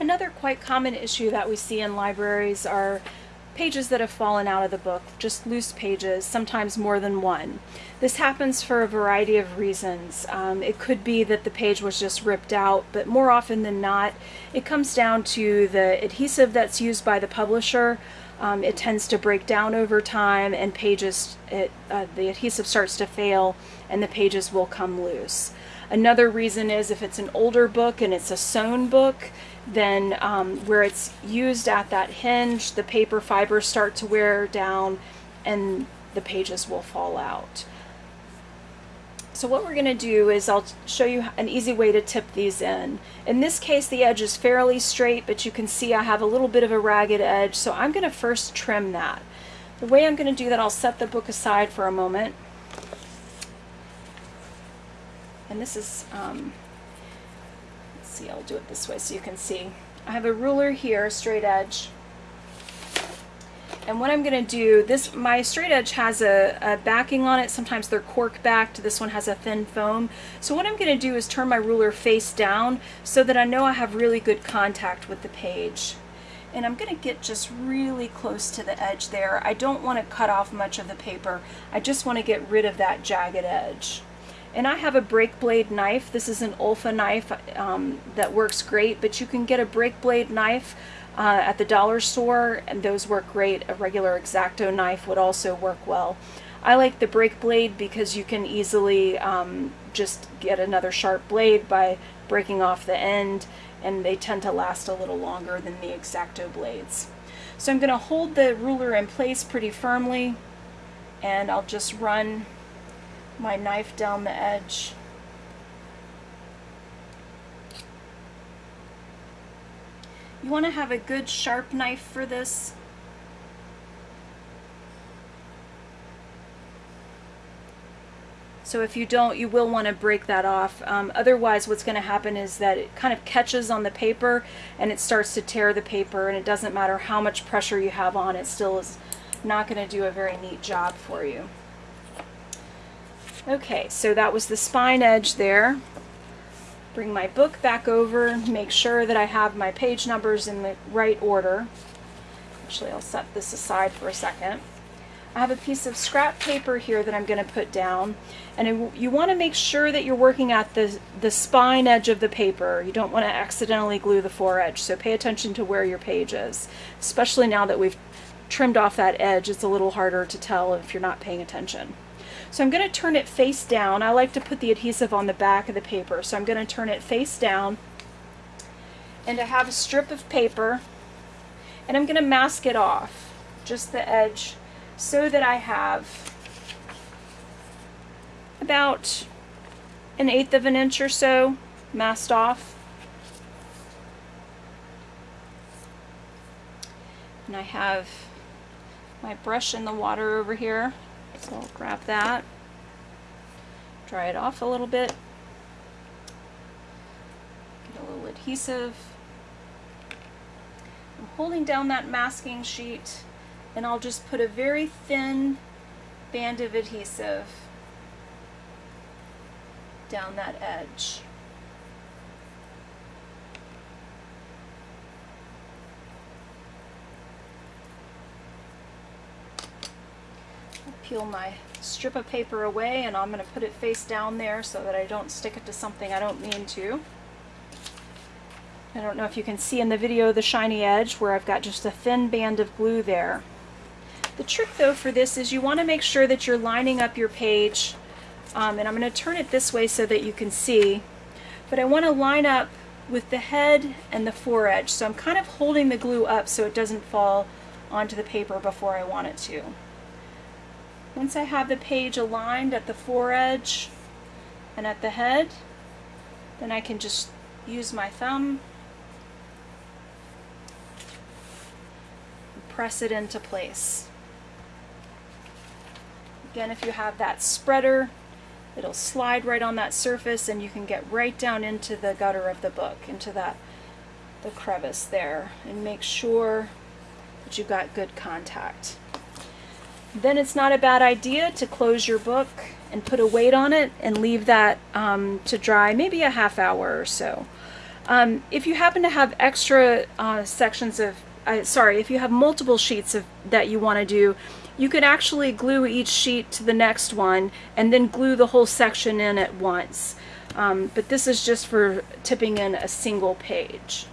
Another quite common issue that we see in libraries are pages that have fallen out of the book, just loose pages, sometimes more than one. This happens for a variety of reasons. Um, it could be that the page was just ripped out, but more often than not, it comes down to the adhesive that's used by the publisher. Um, it tends to break down over time and pages, it, uh, the adhesive starts to fail and the pages will come loose. Another reason is if it's an older book and it's a sewn book, then um, where it's used at that hinge, the paper fibers start to wear down and the pages will fall out. So what we're going to do is I'll show you an easy way to tip these in. In this case the edge is fairly straight but you can see I have a little bit of a ragged edge so I'm going to first trim that. The way I'm going to do that I'll set the book aside for a moment and this is um, see, I'll do it this way so you can see. I have a ruler here, straight edge. And what I'm going to do, this my straight edge has a, a, backing on it. Sometimes they're cork backed. This one has a thin foam. So what I'm going to do is turn my ruler face down so that I know I have really good contact with the page. And I'm going to get just really close to the edge there. I don't want to cut off much of the paper. I just want to get rid of that jagged edge. And I have a break blade knife. This is an Olfa knife um, that works great, but you can get a break blade knife uh, at the dollar store, and those work great. A regular X-Acto knife would also work well. I like the break blade because you can easily um, just get another sharp blade by breaking off the end, and they tend to last a little longer than the X-Acto blades. So I'm going to hold the ruler in place pretty firmly, and I'll just run my knife down the edge. You want to have a good sharp knife for this. So if you don't, you will want to break that off. Um, otherwise, what's going to happen is that it kind of catches on the paper and it starts to tear the paper and it doesn't matter how much pressure you have on, it still is not going to do a very neat job for you. Okay, so that was the spine edge there. Bring my book back over, make sure that I have my page numbers in the right order. Actually, I'll set this aside for a second. I have a piece of scrap paper here that I'm going to put down and you want to make sure that you're working at the, the spine edge of the paper. You don't want to accidentally glue the foredge, so pay attention to where your page is, especially now that we've trimmed off that edge. It's a little harder to tell if you're not paying attention. So I'm going to turn it face down. I like to put the adhesive on the back of the paper. So I'm going to turn it face down. And I have a strip of paper. And I'm going to mask it off, just the edge, so that I have about an eighth of an inch or so masked off. And I have my brush in the water over here. So I'll grab that, dry it off a little bit, get a little adhesive. I'm holding down that masking sheet and I'll just put a very thin band of adhesive down that edge. Peel my strip of paper away and I'm going to put it face down there so that I don't stick it to something I don't mean to. I don't know if you can see in the video the shiny edge where I've got just a thin band of glue there. The trick though for this is you want to make sure that you're lining up your page um, and I'm going to turn it this way so that you can see but I want to line up with the head and the foredge so I'm kind of holding the glue up so it doesn't fall onto the paper before I want it to. Once I have the page aligned at the foredge and at the head, then I can just use my thumb and press it into place. Again, if you have that spreader, it'll slide right on that surface and you can get right down into the gutter of the book, into that the crevice there, and make sure that you've got good contact. Then it's not a bad idea to close your book and put a weight on it and leave that um, to dry maybe a half hour or so. Um, if you happen to have extra uh, sections of, uh, sorry, if you have multiple sheets of that you want to do, you could actually glue each sheet to the next one and then glue the whole section in at once. Um, but this is just for tipping in a single page.